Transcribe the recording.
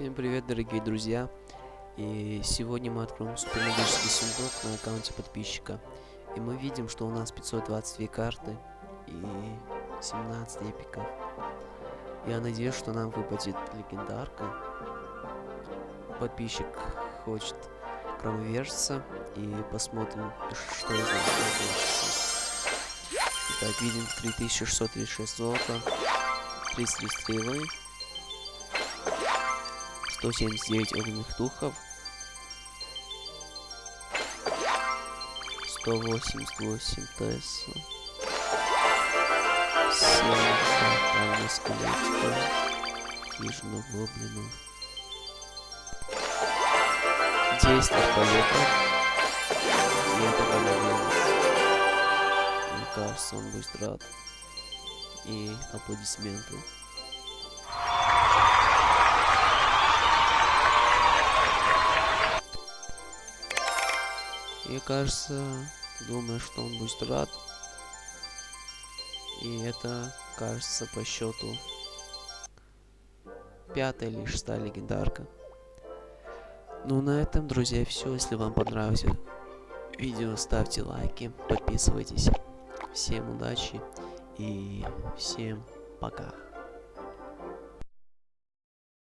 дорогие друзья. И сегодня мы откроем супермагический сундук на аккаунте подписчика. И мы видим, что у нас 522 карты и 17 эпиков. Я надеюсь, что нам выпадет легендарка. Подписчик хочет громовержца. И посмотрим, что из нас получится. Итак, видим 3636 золота, 33 стрелы, 179 огненных духов, 188 Тесла, 7 фронтальных скелетиков, хижину гоблинов, 10 арбалетов, и это голодец. Мне кажется, он будет рад. И аплодисменты. Я, кажется, думаю, что он будет рад. И это, кажется, по счету пятая или шестая легендарка. Ну, на этом, друзья, все. Если вам понравилось видео, ставьте лайки, подписывайтесь. Всем удачи и всем пока.